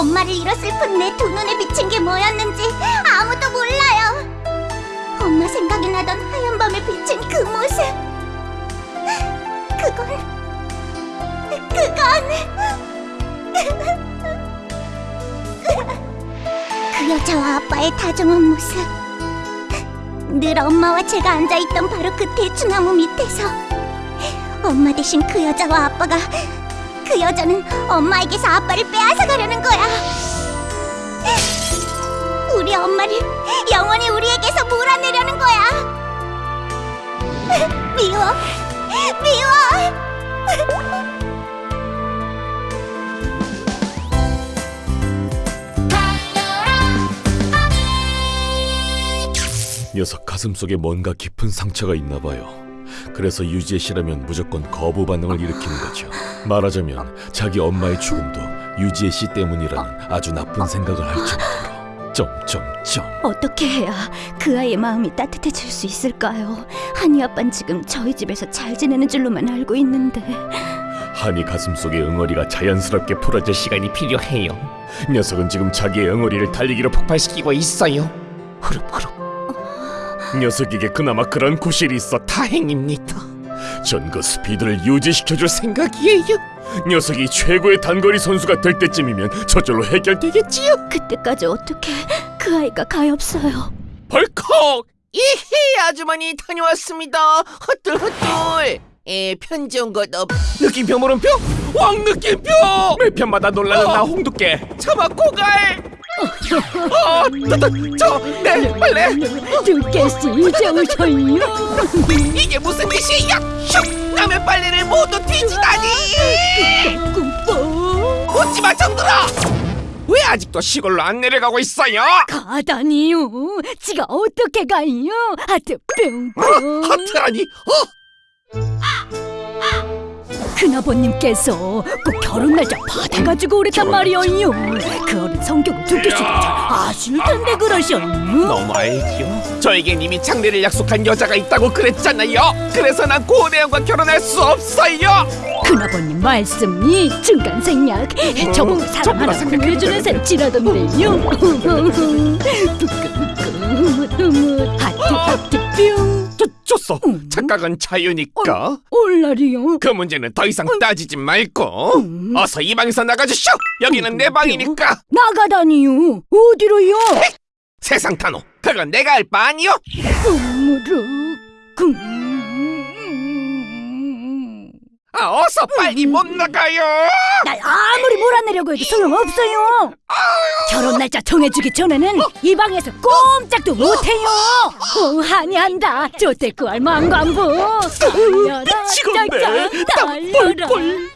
엄마를 잃어 슬픈 내 두 눈에 비친 게 뭐였는지 아무도 몰라요. 엄마 생각이 나던 하얀 밤에 비친 그 모습. 그건 그건 그 여자와 아빠의 다정한 모습. 늘 엄마와 제가 앉아있던 바로 그 대추나무 밑에서 엄마 대신 그 여자와 아빠가 그 여자는 엄마에게서 아빠를 빼앗아 가려는 거야. 우리 엄마를 영원히 우리에게서 몰아내려는 거야. 미워, 미워. 녀석 가슴 속에 뭔가 깊은 상처가 있나 봐요. 그래서 유지의 씨라면 무조건 거부 반응을 일으키는 거죠. 말하자면 자기 엄마의 죽음도 유지의 씨 때문이라는 아주 나쁜 생각을 할 정도로. 점점점. 어떻게 해야 그 아이의 마음이 따뜻해질 수 있을까요? 한이 아빠는 지금 저희 집에서 잘 지내는 줄로만 알고 있는데 한이 가슴속의 응어리가 자연스럽게 풀어질 시간이 필요해요. 녀석은 지금 자기의 응어리를 달리기로 폭발시키고 있어요. 흐릅 흐릅. 녀석에게 그나마 그런 구실이 있어 다 행입니다. 전 그 스피드를 유지시켜줄 생각이에요. 녀석이 최고의 단거리 선수가 될 때쯤이면 저절로 해결되겠지요. 그때까지 어떻게 그 아이가 가엾어요? 벌컥! 이히 아주머니 다녀왔습니다. 헛둘헛둘. 에 편지 온 것 없. 느낌표 물음표? 왕 느낌표! 매 편마다 놀라는 나 홍두깨 차마 고갈. 어, 저내 빨래 두께씨 이제 오셔요 이게 무슨 짓이야? 슉! 남의 빨래를 모두 뒤지다니. 꿈뻑 웃지마 정들아. 왜 아직도 시골로 안 내려가고 있어요? 가다니요 지가 어떻게 가요 하트 뿅뿅 하트라니. 어? 큰아버님께서 꼭 결혼 날짜 받아가지고 오랬단 말이에요. 그 어른 성격을 두께씨가 잘 아실 텐데 그러셔요. 너무 알죠. 저에겐 이미 장례를 약속한 여자가 있다고 그랬잖아요. 그래서 난 고대영과 결혼할 수 없어요. 큰아버님 말씀이 중간생략. 저보고 사람 하나 구해주는 셈치라던데요. 부끄부끄 좋소. 음. 착각은 자유니까. 올라리요 그 문제는 더 이상 따지지 말고 음. 어서 이 방에서 나가주시오. 여기는 내 방이니까. 나가다니요 어디로요 세상 탄호. 그건 내가 할 바 아니요. 무르 금 아, 어서 빨리 못 나가요. 날 아무리 몰아내려고 해도 소용없어요. 결혼 날짜 정해주기 전에는 이 방에서 꼼짝도 못해요. 어, 한이한다. 조태구할 망관부. 달려라, 미치겠네. 땀 달려라. 뻘뻘.